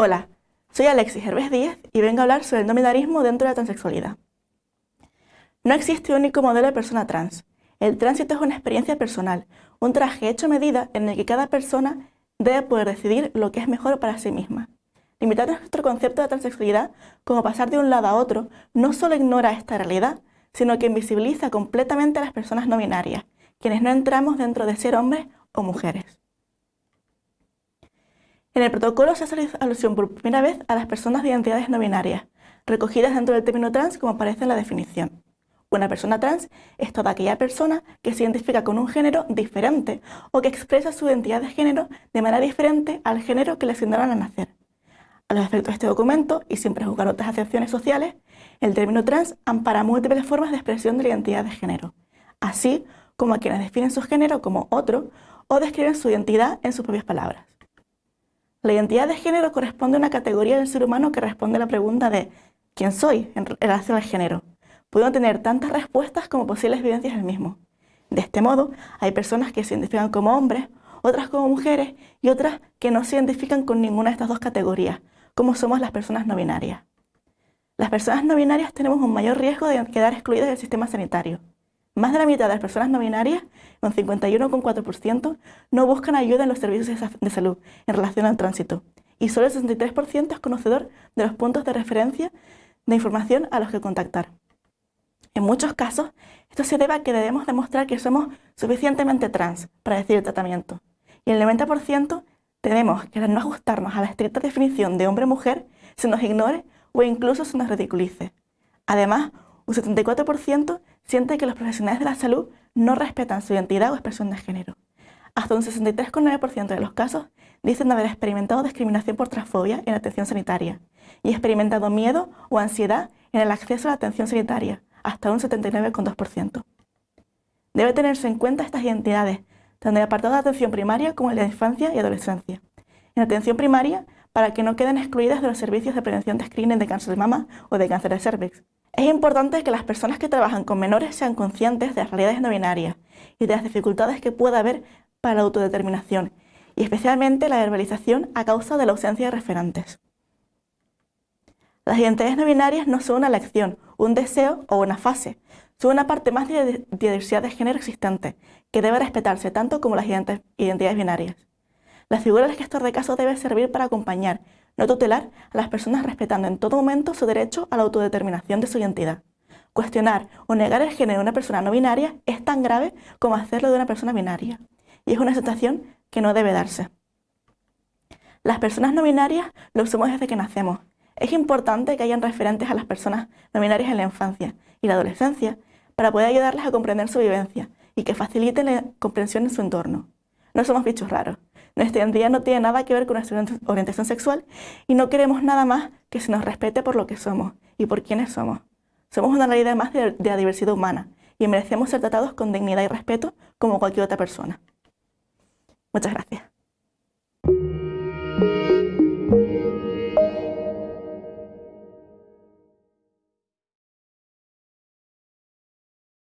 Hola, soy Alexis Herves Díez y vengo a hablar sobre el no binarismo dentro de la transexualidad. No existe un único modelo de persona trans. El tránsito es una experiencia personal, un traje hecho a medida en el que cada persona debe poder decidir lo que es mejor para sí misma. Limitar nuestro concepto de transexualidad como pasar de un lado a otro no solo ignora esta realidad, sino que invisibiliza completamente a las personas no binarias, quienes no entramos dentro de ser hombres o mujeres. En el protocolo se hace alusión por primera vez a las personas de identidades no binarias, recogidas dentro del término trans como aparece en la definición. Una persona trans es toda aquella persona que se identifica con un género diferente o que expresa su identidad de género de manera diferente al género que le asignaron al nacer. A los efectos de este documento, y sin prejuzgar otras acepciones sociales, el término trans ampara múltiples formas de expresión de la identidad de género, así como a quienes definen su género como otro o describen su identidad en sus propias palabras. La identidad de género corresponde a una categoría del ser humano que responde a la pregunta de ¿quién soy en relación al género? Pueden tener tantas respuestas como posibles vivencias del mismo. De este modo, hay personas que se identifican como hombres, otras como mujeres y otras que no se identifican con ninguna de estas dos categorías, como somos las personas no binarias. Las personas no binarias tenemos un mayor riesgo de quedar excluidas del sistema sanitario. Más de la mitad de las personas no binarias, un 51,4%, no buscan ayuda en los servicios de salud en relación al tránsito. Y solo el 63% es conocedor de los puntos de referencia de información a los que contactar. En muchos casos, esto se debe a que debemos demostrar que somos suficientemente trans para decidir el tratamiento. Y el 90% tenemos que no ajustarnos a la estricta definición de hombre-mujer se nos ignore o incluso se nos ridiculice. Además, un 74% siente que los profesionales de la salud no respetan su identidad o expresión de género. Hasta un 63,9% de los casos dicen haber experimentado discriminación por transfobia en la atención sanitaria y experimentado miedo o ansiedad en el acceso a la atención sanitaria, hasta un 79,2%. Debe tenerse en cuenta estas identidades, tanto en el apartado de atención primaria como en la infancia y adolescencia. En atención primaria, para que no queden excluidas de los servicios de prevención de screening de cáncer de mama o de cáncer de cervix, es importante que las personas que trabajan con menores sean conscientes de las realidades no binarias y de las dificultades que puede haber para la autodeterminación, y especialmente la verbalización a causa de la ausencia de referentes. Las identidades no binarias no son una elección, un deseo o una fase, son una parte más de la diversidad de género existente, que debe respetarse tanto como las identidades binarias. La figura del gestor de caso debe servir para acompañar no tutelar a las personas respetando en todo momento su derecho a la autodeterminación de su identidad. Cuestionar o negar el género de una persona no binaria es tan grave como hacerlo de una persona binaria, y es una situación que no debe darse. Las personas no binarias lo somos desde que nacemos. Es importante que hayan referentes a las personas no binarias en la infancia y la adolescencia para poder ayudarles a comprender su vivencia y que faciliten la comprensión en su entorno. No somos bichos raros. Nuestra identidad no tiene nada que ver con nuestra orientación sexual y no queremos nada más que se nos respete por lo que somos y por quienes somos. Somos una realidad más de, de la diversidad humana y merecemos ser tratados con dignidad y respeto como cualquier otra persona. Muchas gracias.